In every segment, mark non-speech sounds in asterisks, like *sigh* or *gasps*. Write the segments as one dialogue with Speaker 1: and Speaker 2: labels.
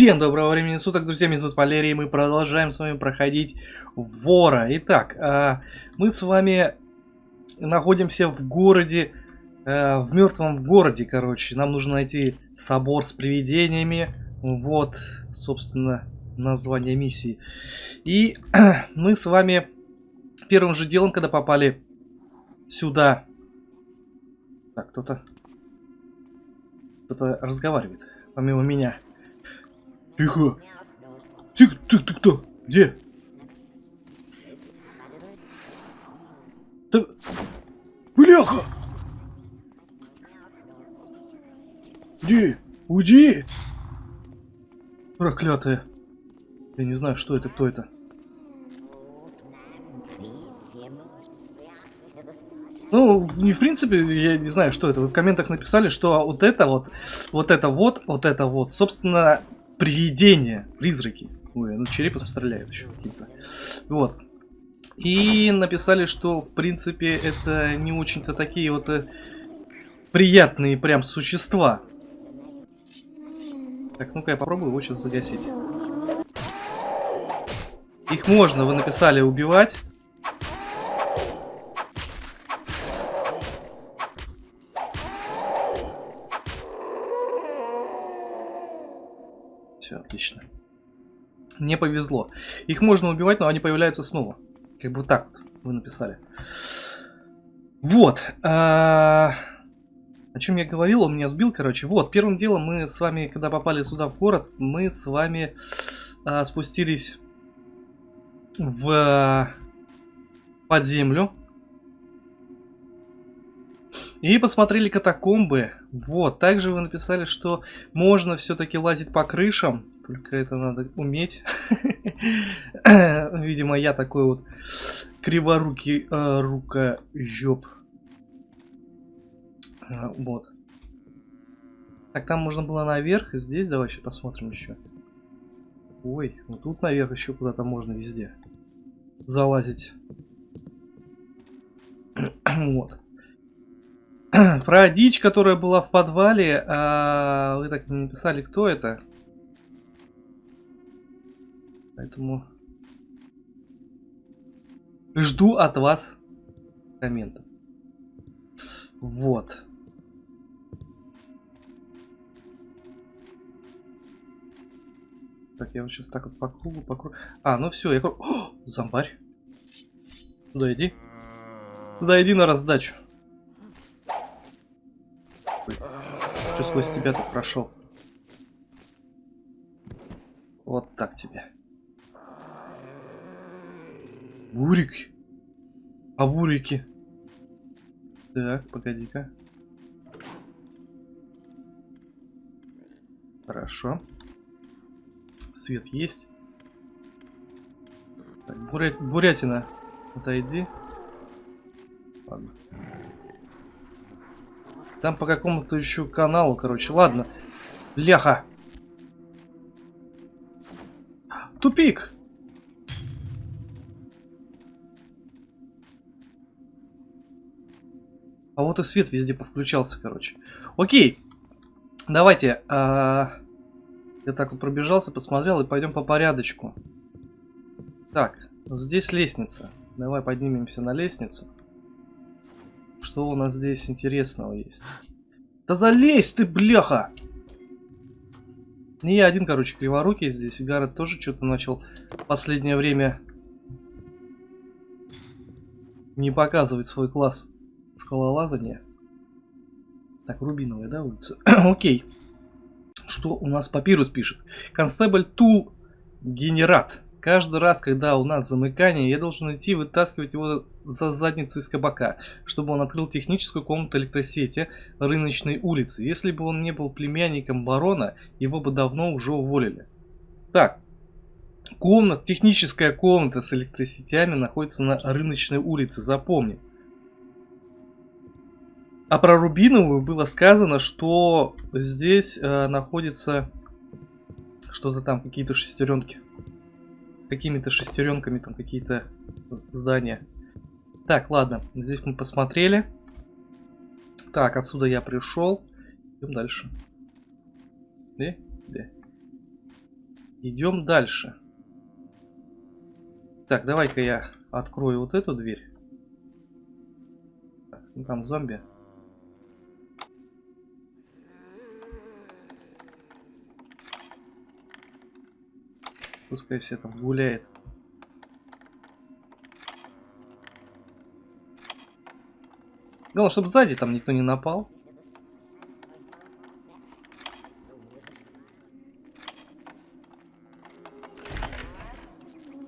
Speaker 1: Всем доброго времени суток, друзья, меня зовут Валерий, мы продолжаем с вами проходить Вора. Итак, а, мы с вами находимся в городе, а, в мертвом городе, короче. Нам нужно найти собор с привидениями. Вот, собственно, название миссии. И *clears throat* мы с вами первым же делом, когда попали сюда... Так, кто-то... Кто-то разговаривает, помимо меня. Тихо. Тихо, ты, ты кто? Где? Да... Бляха! Где? Уйди! Проклятая. Я не знаю, что это, кто это. Ну, не в принципе, я не знаю, что это. Вы в комментах написали, что вот это вот, вот это вот, вот это вот, собственно, привидения, призраки. Ой, ну черепом стреляют еще какие-то. Вот. И написали, что, в принципе, это не очень-то такие вот э, приятные прям существа. Так, ну-ка я попробую его сейчас загасить. Их можно, вы написали, убивать. Все, отлично. Не повезло. Их можно убивать, но они появляются снова. Как бы так вот вы написали. Вот. А... О чем я говорил, он меня сбил, короче. Вот, первым делом мы с вами, когда попали сюда в город, мы с вами а, спустились в под землю. И посмотрели катакомбы. Вот, также вы написали, что можно все-таки лазить по крышам. Только это надо уметь. *laughs* Видимо, я такой вот криворукий э, рукожоп. Э, вот. Так, там можно было наверх, и здесь давай еще посмотрим еще. Ой, ну тут наверх еще куда-то можно везде залазить. *clears throat* вот. *clears throat* Про дичь, которая была в подвале, а, вы так не написали, кто это. Поэтому жду от вас комментов. Вот. Так, я вот сейчас так вот по кругу, по кругу. А, ну все, я... О, зомбарь. Сюда иди. Сюда иди на раздачу. Что сквозь тебя тут прошел? Вот так тебе. Бурик. А бурики? Так, погоди-ка. Хорошо. Свет есть. Так, бурят... бурятина. Отойди. Ладно. Там по какому-то еще каналу, короче. Ладно. Ляха. Тупик. А вот и свет везде повключался, короче. Окей. Давайте. А... Я так вот пробежался, посмотрел и пойдем по порядочку. Так, здесь лестница. Давай поднимемся на лестницу. Что у нас здесь интересного есть? Да залезь ты, бляха! Не я один, короче, криворукий здесь. Гаррет тоже что-то начал в последнее время не показывать свой класс скалолазания. Так, рубиновая, да, улица? *clears throat* Окей. Что у нас папирус пишет? Констебль Тул Генерат. Каждый раз, когда у нас замыкание, я должен идти вытаскивать его за задницу из кабака, чтобы он открыл техническую комнату электросети рыночной улицы. Если бы он не был племянником барона, его бы давно уже уволили. Так, комната, техническая комната с электросетями находится на рыночной улице, запомни. А про Рубиновую было сказано, что здесь э, находится что-то там, какие-то шестеренки какими-то шестеренками там какие-то здания. Так, ладно, здесь мы посмотрели. Так, отсюда я пришел. Идем дальше. Где? Где? Идем дальше. Так, давай-ка я открою вот эту дверь. Так, ну там зомби. Пускай все там гуляет. Главное, чтобы сзади там никто не напал.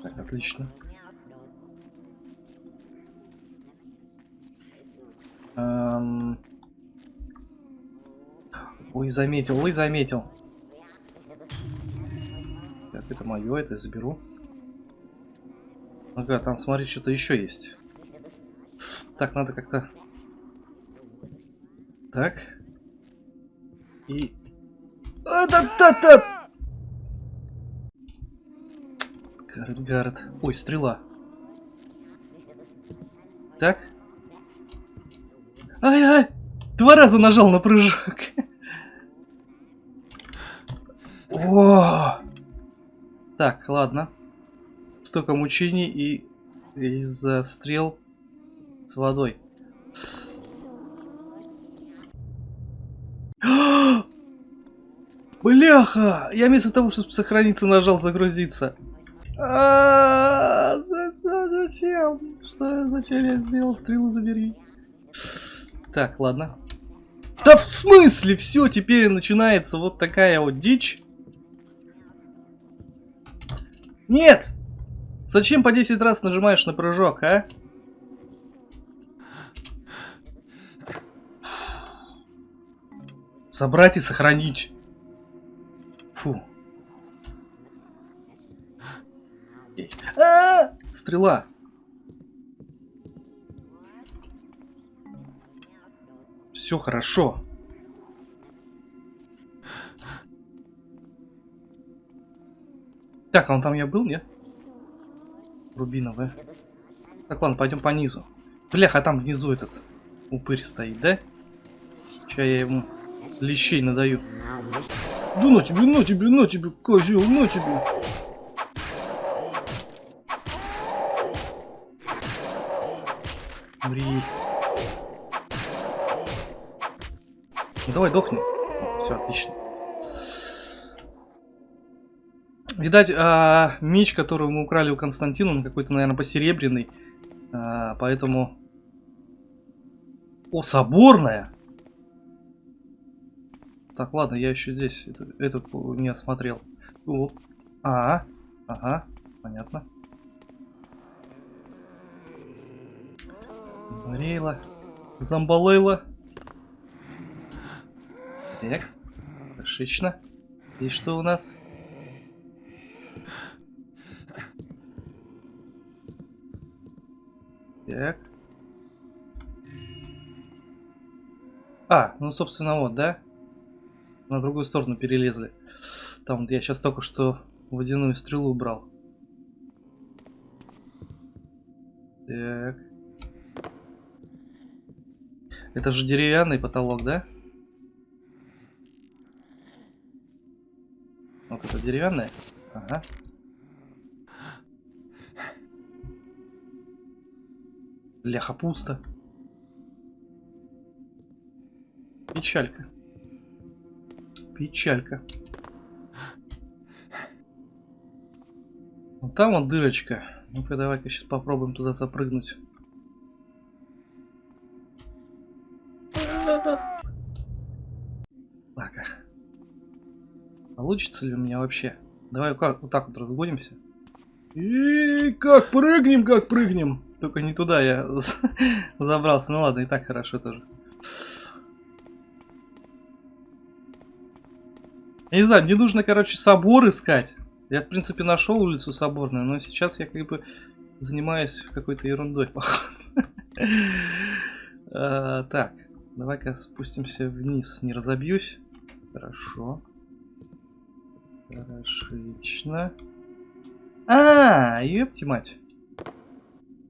Speaker 1: Так, отлично. Эм... Ой, заметил, ой, заметил. Это мое, это я заберу. Ага, там, смотри, что-то еще есть. Так, надо как-то... Так. И... А, да, да, да! Гаррет, Гаррет. Ой, стрела. Так. Ай-ай! Два раза нажал на прыжок. *laughs* О! Так, ладно. Столько мучений и из-за стрел с водой. *gasps* Бляха! Я вместо того, чтобы сохраниться, нажал загрузиться. А, зачем? Что? Зачем я сделал? Стрелу забери. Так, ладно. Да в смысле? Все, теперь начинается вот такая вот дичь. Нет! Зачем по 10 раз нажимаешь на прыжок, а? Собрать и сохранить. Фу. А -а -а! Стрела. Все хорошо. Так, а он там я был, нет? Рубиновая. Так, ладно, пойдем по низу. Бляха, а там внизу этот упырь стоит, да? Сейчас я ему лещей надаю. Да на тебе, на тебе, на тебе, козел, на тебе. Мри. Ну, давай дохни. Все, отлично. Видать, а, меч, который мы украли у Константина, он какой-то, наверное, посеребряный. А, поэтому... О, соборная! Так, ладно, я еще здесь этот, этот не осмотрел. О, а, ага, понятно. Рейла. Замбалейла. Так, отлично. И что у нас? Так. А, ну, собственно, вот, да? На другую сторону перелезли. Там я сейчас только что водяную стрелу убрал. Так. Это же деревянный потолок, да? Вот это деревянное? Ага. Ляха пусто. Печалька. Печалька. Вот там вот дырочка. Ну-ка, давай-ка сейчас попробуем туда запрыгнуть. Так. Получится ли у меня вообще? Давай вот так вот разгонимся. И как прыгнем, как прыгнем. Только не туда я *laughs* забрался. Ну ладно, и так хорошо тоже. Я не знаю, мне нужно, короче, собор искать. Я, в принципе, нашел улицу Соборную, но сейчас я как бы занимаюсь какой-то ерундой, *laughs* а, Так, давай-ка спустимся вниз, не разобьюсь. Хорошо. Хорошечно. А, ёпти мать.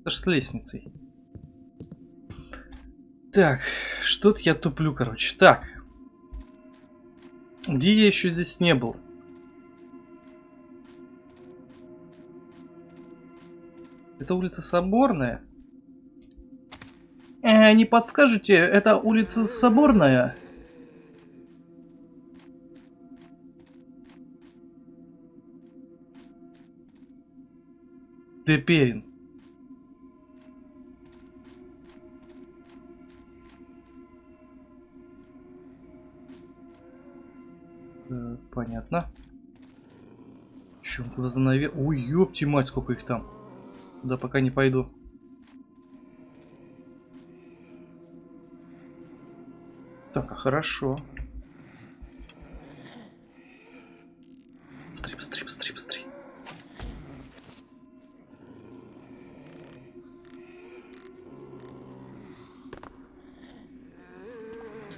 Speaker 1: Даже с лестницей. Так, что-то я туплю, короче. Так. Где я еще здесь не был? Это улица Соборная? Э, не подскажете, это улица Соборная? Теперь. Понятно. Чем куда-то наверх? Ой, ёпти мать, сколько их там. Да пока не пойду. Так, а хорошо. Быстрей, быстрей, быстрей, быстрей.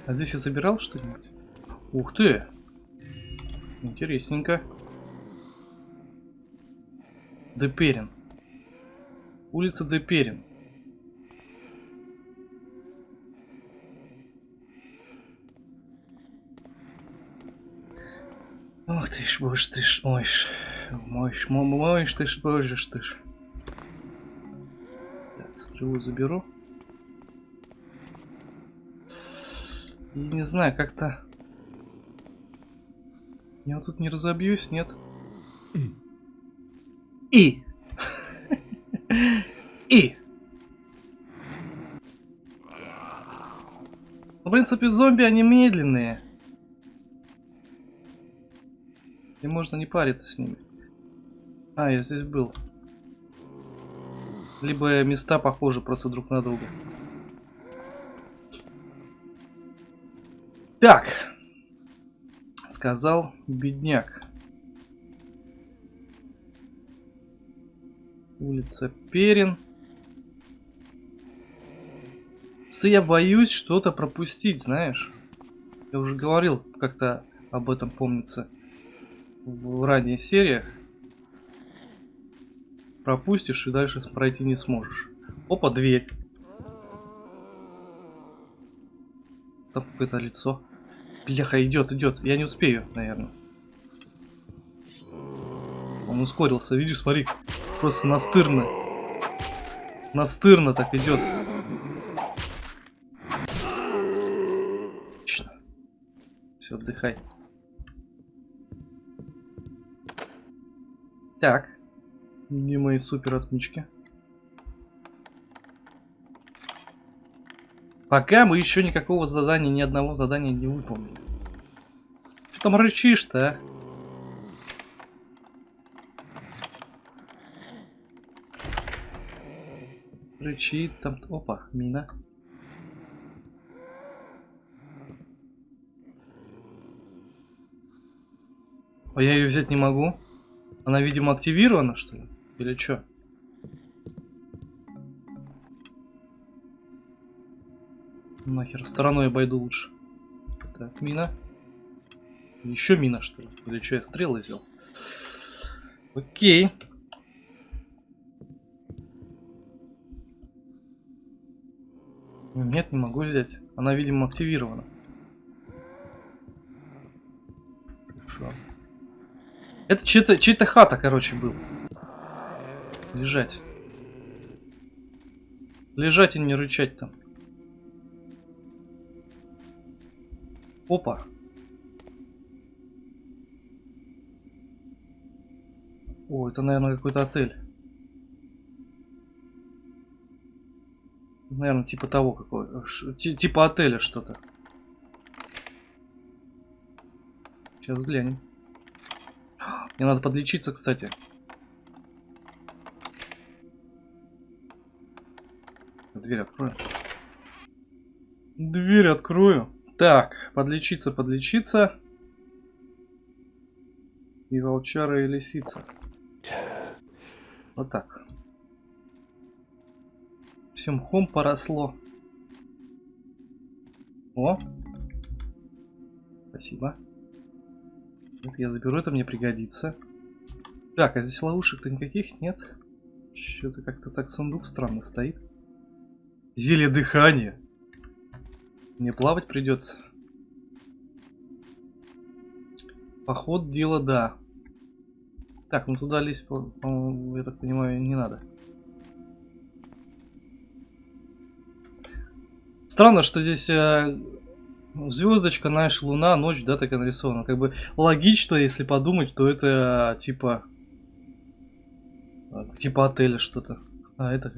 Speaker 1: А здесь я забирал что-нибудь? Ух ты! Интересненько. Деперин. Улица Деперин. Ох ты ж, боже ты ж, мой ж. Мой ж, ты ж, боже ж ты ж. Так, стрелу заберу. И не знаю, как-то... Я вот тут не разобьюсь, нет? И. И. В принципе, зомби, они медленные. И можно не париться с ними. А, я здесь был. Либо места похожи просто друг на друга. Так. Сказал бедняк. Улица Перин. Я боюсь что-то пропустить, знаешь. Я уже говорил как-то об этом, помнится, в ранних сериях. Пропустишь и дальше пройти не сможешь. Опа, дверь. Там какое-то лицо. Бляха, идет, идет. Я не успею, наверное. Он ускорился, видишь, смотри. Просто настырно. Настырно так идет. Отлично. Все, отдыхай. Так. Где мои супер отмычки? Пока мы еще никакого задания, ни одного задания не выполнили. Что там рычишь-то, а? Рычит там... Опа, мина. А я ее взять не могу? Она, видимо, активирована, что ли? Или что? Нахер, стороной обойду лучше. Так, мина. Еще мина, что ли? Или что, я стрелы взял? Окей. Нет, не могу взять. Она, видимо, активирована. Хорошо. Это чья-то чья хата, короче, был. Лежать. Лежать и не рычать там. Опа. О, это, наверное, какой-то отель. Наверное, типа того какой. Типа отеля что-то. Сейчас глянем. Мне надо подлечиться, кстати. Дверь открою. Дверь открою. Так, подлечиться, подлечиться. И волчара, и лисица. Вот так. Все мхом поросло. О! Спасибо. Это я заберу, это мне пригодится. Так, а здесь ловушек-то никаких нет? Что-то как-то так сундук странно стоит. Зелье дыхания. Мне плавать придется. Поход дело, да. Так, ну туда лезть, по, по я так понимаю, не надо. Странно, что здесь э, звездочка, знаешь, луна, ночь, да, так и нарисована. Как бы логично, если подумать, то это типа... Типа отеля что-то. А, это...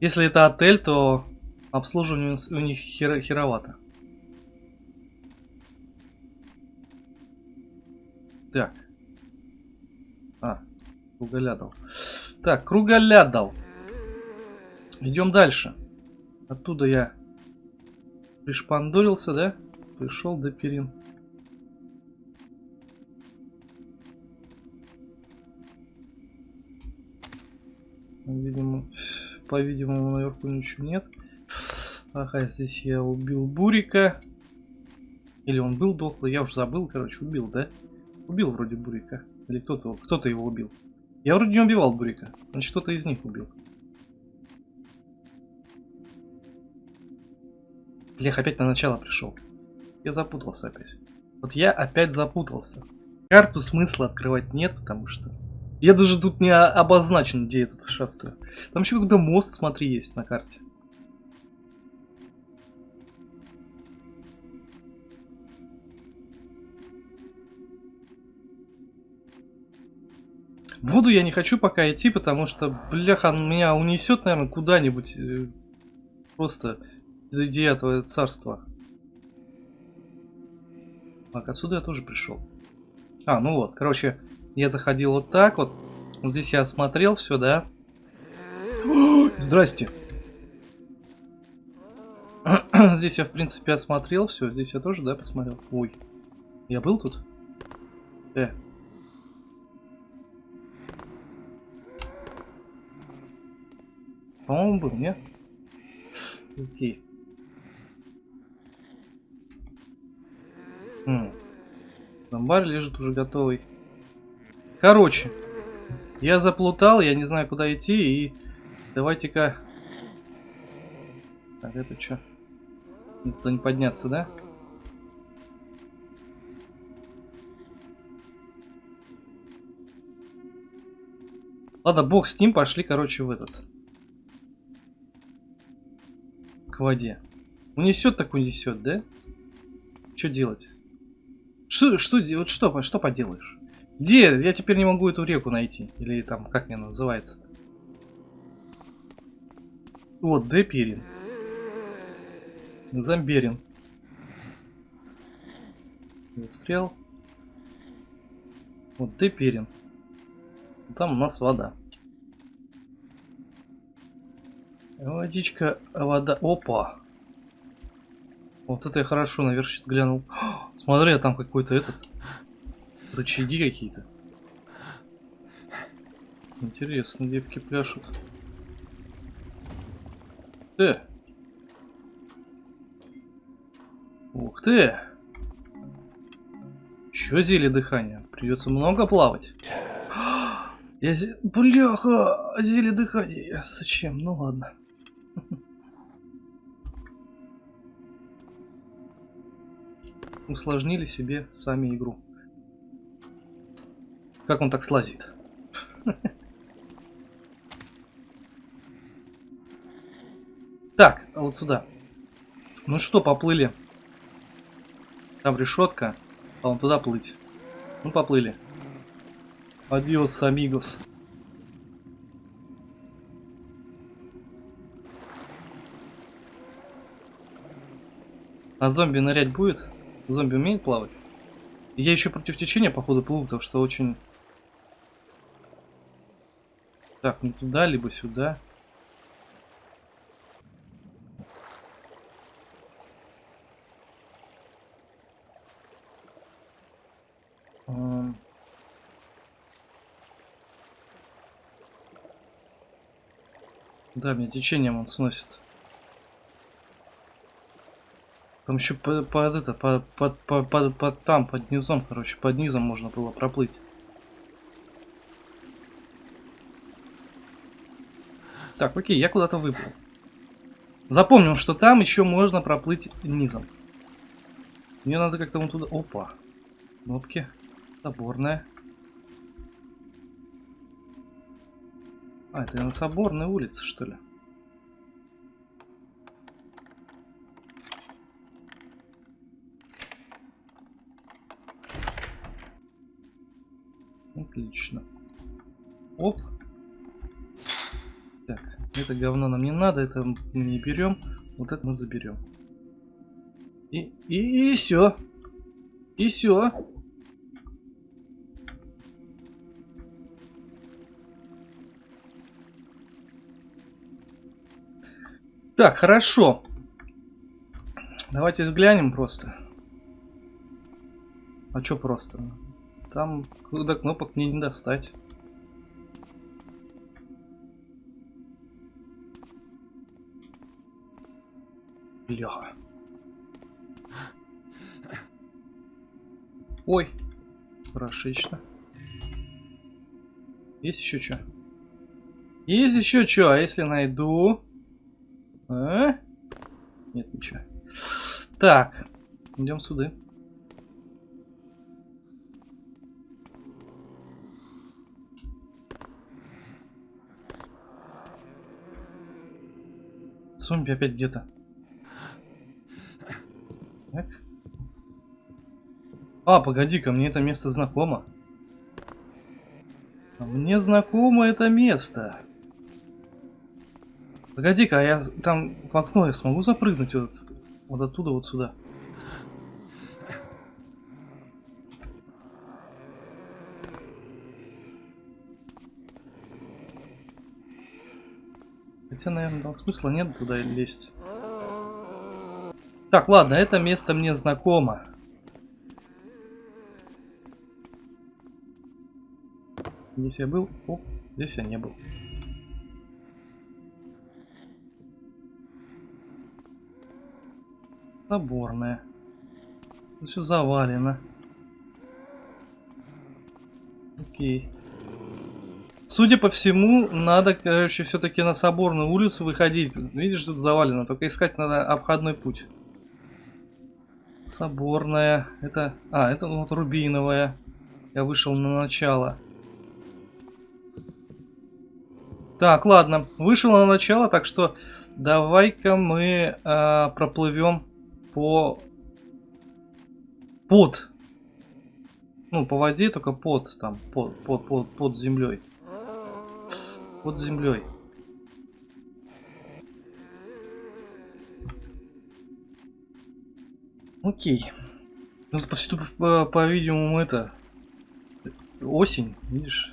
Speaker 1: Если это отель, то обслуживание у них хер херовато. Так. А, круголядал. Так, круголядал. Идем дальше. Оттуда я пришпандурился, да? Пришел до перин. Видимо, по-видимому, наверху ничего нет. Ага, здесь я убил Бурика. Или он был дохлый, я уже забыл, короче, убил, да? Убил вроде Бурика. Или кто-то кто-то его убил. Я вроде не убивал Бурика. Значит, кто-то из них убил. Лех опять на начало пришел. Я запутался опять. Вот я опять запутался. Карту смысла открывать нет, потому что я даже тут не обозначен, где этот шастаю. Там еще когда мост, смотри, есть на карте. В воду я не хочу пока идти, потому что, бляха, меня унесет, наверное, куда-нибудь. Э, просто где этого царства. Так, отсюда я тоже пришел. А, ну вот, короче, я заходил вот так вот. Вот здесь я осмотрел все, да? *gasps* Здрасте. *clears throat* здесь я, в принципе, осмотрел все. Здесь я тоже, да, посмотрел? Ой. Я был тут? Э. По-моему, был, нет? Окей. Хм. Лежит уже готовый. Короче, я заплутал, я не знаю, куда идти, и давайте-ка... Так, это что? Туда не подняться, да? Ладно, бог с ним, пошли, короче, в этот. К воде. Унесет так унесет, да? Что делать? Что, что, вот что, что поделаешь? Где? Я теперь не могу эту реку найти. Или там, как мне называется -то? Вот, Депирин. Замберин. Стрел. Вот Депирин. Там у нас вода. Водичка, вода. Опа. Вот это я хорошо наверх сейчас глянул. *gasps* Смотри, а там какой-то этот Рычаги какие-то. Интересно, девки пляшут. Э! Ух ты! Еще зелье дыхания. Придется много плавать. *gasps* Я зе... Бляха! Зелье дыхания. Зачем? Ну ладно. Усложнили себе сами игру. Как он так слазит? *laughs* Так, а вот сюда. Ну что, поплыли. Там решетка, а он туда плыть. Ну, поплыли. Адиос, амигос. А зомби нырять будет? Зомби умеет плавать? Я еще против течения, походу, плыву, потому что очень так, не туда, либо сюда. Да, меня течением он сносит. Там еще под, под это, под, под, под, под, под там, под низом, короче, под низом можно было проплыть. Так, окей, я куда-то выплыл. Запомним, что там еще можно проплыть низом. Мне надо как-то вон туда... Опа. Кнопки. Соборная. А, это на Соборной улице, что ли? Отлично. Оп. Так, это говно нам не надо, это мы не берем. Вот это мы заберем. И, и, и все. И все. Так, хорошо. Давайте взглянем просто. А что просто? Там, куда кнопок мне не достать. Бляха. Ой, хорошечно. Есть еще что? Есть еще что? А если найду? А? Нет, ничего. Так, идем сюда. Зомби опять где-то. Так. А, погоди-ка, мне это место знакомо. А мне знакомо это место. Погоди-ка, а я там в окно я смогу запрыгнуть вот, вот оттуда вот сюда? Хотя, наверное, там смысла нет туда лезть. Так, ладно, это место мне знакомо. Здесь я был. Оп, здесь я не был. Заборная. Все завалено. Окей. Судя по всему, надо, короче, все-таки на Соборную улицу выходить. Видишь, тут завалено. Только искать надо обходной путь. Соборная. Это... А, это вот рубиновая. Я вышел на начало. Так, ладно. Вышел на начало, так что давай-ка мы э, проплывем по... Под. Ну, по воде, только под, там, под, под, под, под землей под землей. Окей. Ну, повсюду, по-видимому, это осень, видишь?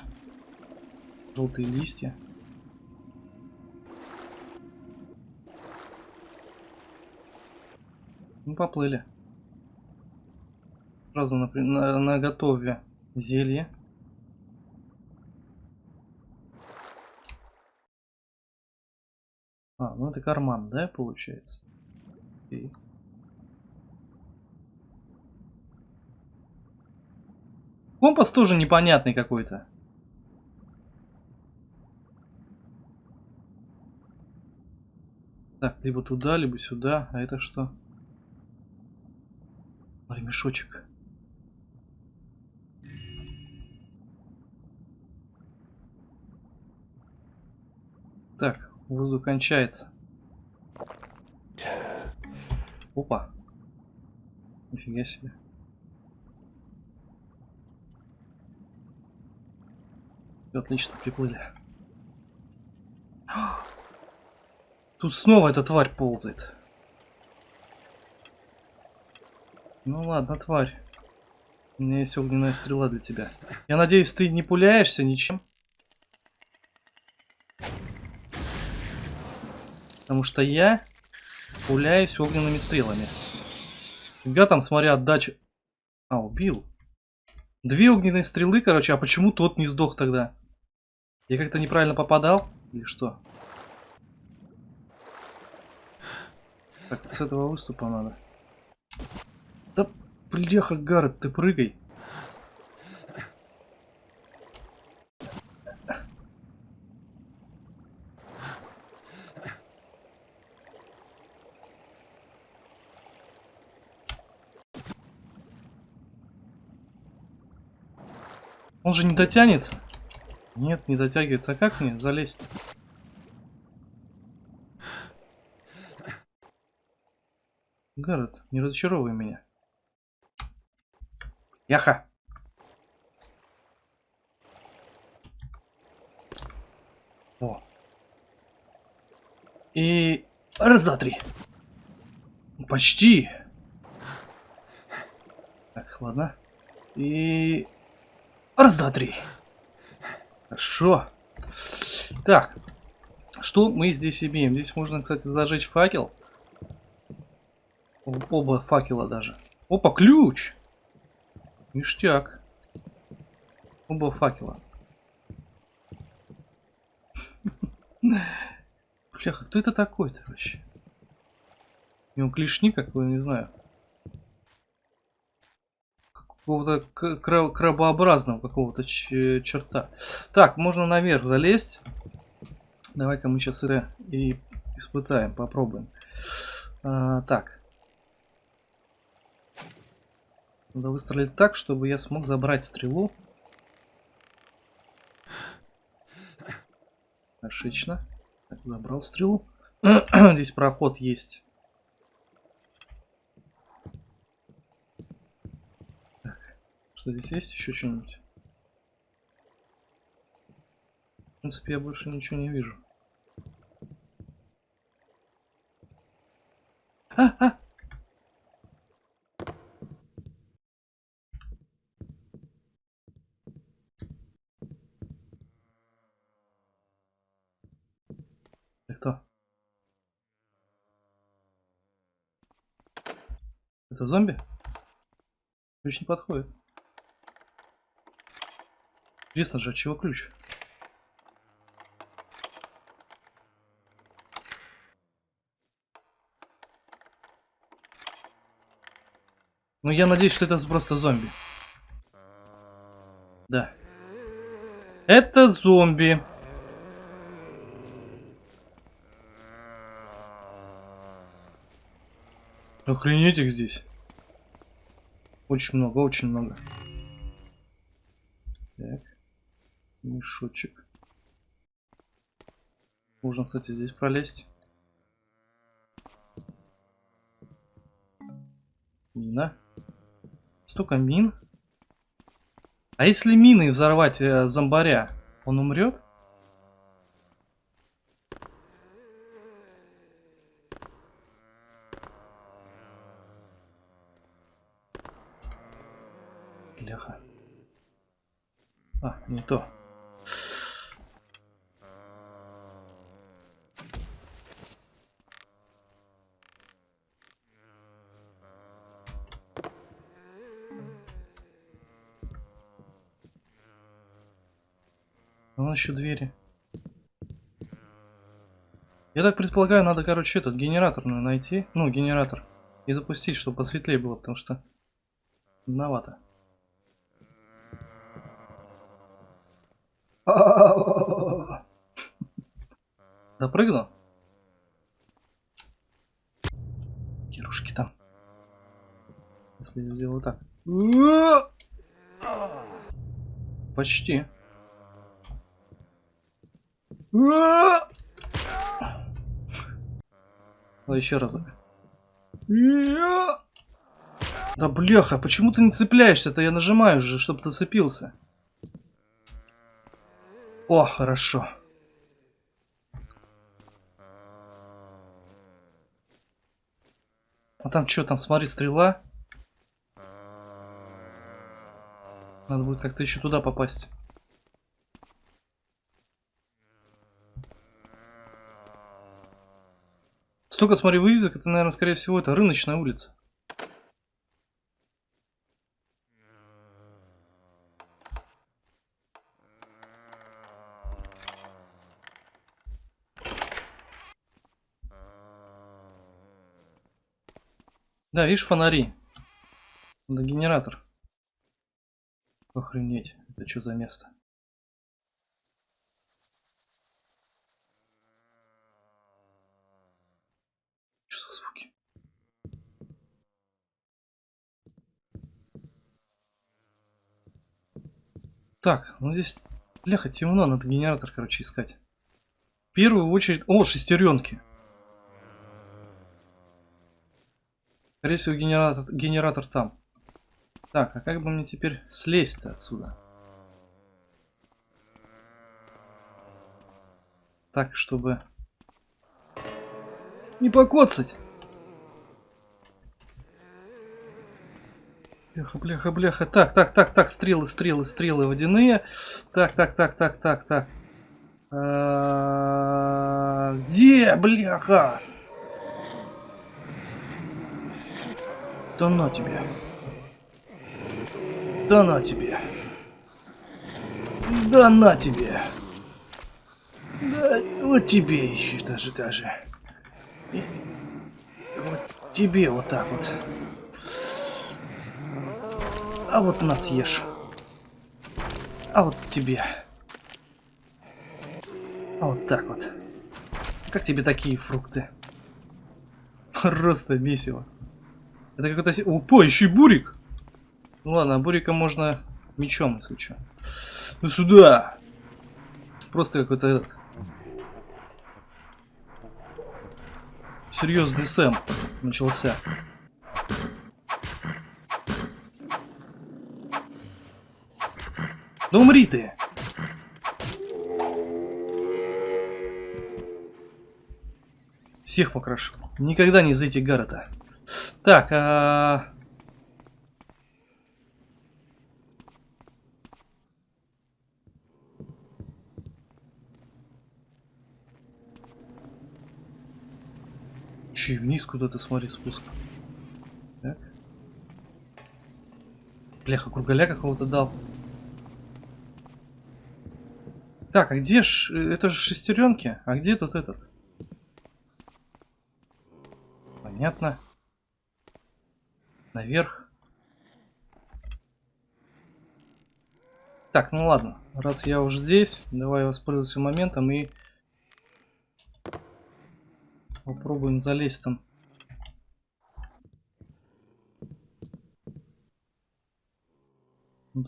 Speaker 1: Желтые листья. Ну, поплыли. Сразу на, на, на готове зелье. А, ну это карман, да, получается? Окей. Компас тоже непонятный какой-то. Так, либо туда, либо сюда. А это что? Ремешочек. Воздух кончается. Опа. Нифига себе. Все отлично, приплыли. Тут снова эта тварь ползает. Ну ладно, тварь. У меня есть огненная стрела для тебя. Я надеюсь, ты не пуляешься ничем? Потому что я пуляюсь огненными стрелами. Фига там, смотря, отдача... А, убил. Две огненные стрелы, короче, а почему тот не сдох тогда? Я как-то неправильно попадал? Или что? Так, с этого выступа надо. Да, бляха, Гаррет, ты прыгай. Он же не дотянется. Нет, не дотягивается. А как мне залезть? Город, не разочаровывай меня. Яха! О. И... Раз, два, три. Почти. Так, ладно. И... Раз, два, три. Хорошо. Так. Что мы здесь имеем? Здесь можно, кстати, зажечь факел. Оба факела даже. Опа, ключ! Ништяк. Оба факела. *laughs* Бляха, кто это такой-то вообще? У него клешни, как вы, не знаю. Какого-то крабообразного какого-то черта. Так, можно наверх залезть. Давай-ка мы сейчас это и испытаем, попробуем. А, так. Надо выстрелить так, чтобы я смог забрать стрелу. Отлично. Так, забрал стрелу. *clears throat* Здесь проход есть. Так, что здесь есть? Еще что-нибудь? В принципе, я больше ничего не вижу. А, а! кто? Это зомби? Ключ не подходит. Интересно же, от чего ключ? Ну, я надеюсь, что это просто зомби. Да. Это зомби. Охренеть их здесь. Очень много, очень много. Мешочек. Можно, кстати, здесь пролезть. Мина. Столько мин. А если мины взорвать э, зомбаря, он умрет? Бляха. А, не то. Вон еще двери. Я так предполагаю, надо, короче, этот генератор найти. Ну, генератор. И запустить, чтобы посветлее было, потому что... Темновато. *laughs* Допрыгнул? Кирушки там. Если я сделаю так. Почти. А еще разок. Да бляха, почему ты не цепляешься-то? Я нажимаю же, чтобы ты зацепился. О, хорошо. А там что, там, смотри, стрела. Надо будет как-то еще туда попасть. Столько, смотри, вывесок, это, наверное, скорее всего, это рыночная улица. Да, видишь фонари. Да, генератор. Охренеть, это что за место? За звуки? Так, ну здесь, бляха, темно, надо генератор, короче, искать. В первую очередь... О, шестеренки. Скорее всего, генератор, генератор там. Так, а как бы мне теперь слезть-то отсюда? Так, чтобы не покоцать. Бляха, бляха, бляха. Так, так, так, так, стрелы, стрелы, стрелы водяные. Так, так, так, так, так, так. А, Где, бляха? Да на тебе. Да на тебе. Да на тебе. Да, вот тебе еще даже, даже. Вот тебе вот так вот. А вот на съешь. А вот тебе. А вот так вот. Как тебе такие фрукты? Просто месиво. Это какой-то... Опа, еще и бурик! Ну ладно, бурика можно мечом, если что. Ну сюда! Просто какой-то Серьезный Сэм начался. Да умри ты! Всех покрашу. Никогда не зайти Гаррета. Так, а... И вниз куда-то, смотри, спуск. Так. Бляха, кругаля какого-то дал. Так, а где ж... Это же шестеренки? А где тут этот? Понятно. Наверх. Так, ну ладно. Раз я уже здесь, давай воспользуемся моментом и попробуем залезть там.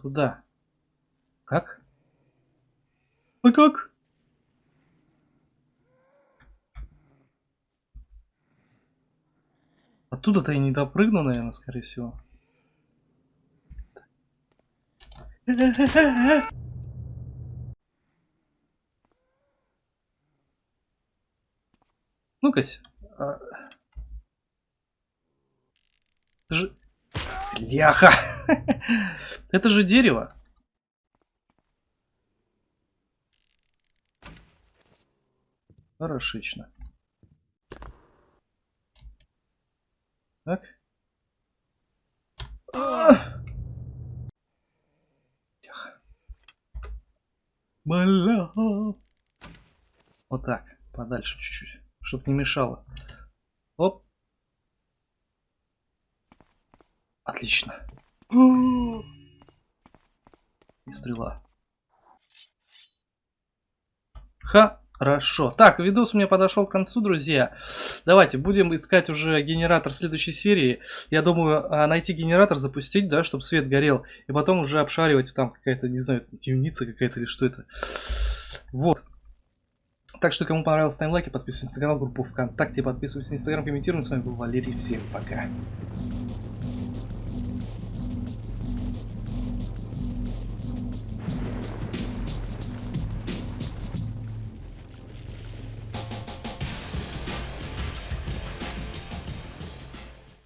Speaker 1: Туда. Как? А как? Оттуда-то я не допрыгну, наверное, скорее всего. Ну-ка. А... Это же... Ляха! Это же дерево. Хорошечно. Так. Бля. Вот так, подальше чуть-чуть, чтоб не мешало. Оп. Отлично. И стрела. Хорошо. Так, видос у меня подошел к концу, друзья. Давайте будем искать уже генератор следующей серии. Я думаю, а, найти генератор, запустить, да, чтобы свет горел. И потом уже обшаривать там какая-то, не знаю, темница какая-то или что это. Вот. Так что, кому понравилось, ставим лайки, подписывайтесь на канал, группу ВКонтакте, подписывайтесь на Инстаграм, комментируем. С вами был Валерий. Всем пока.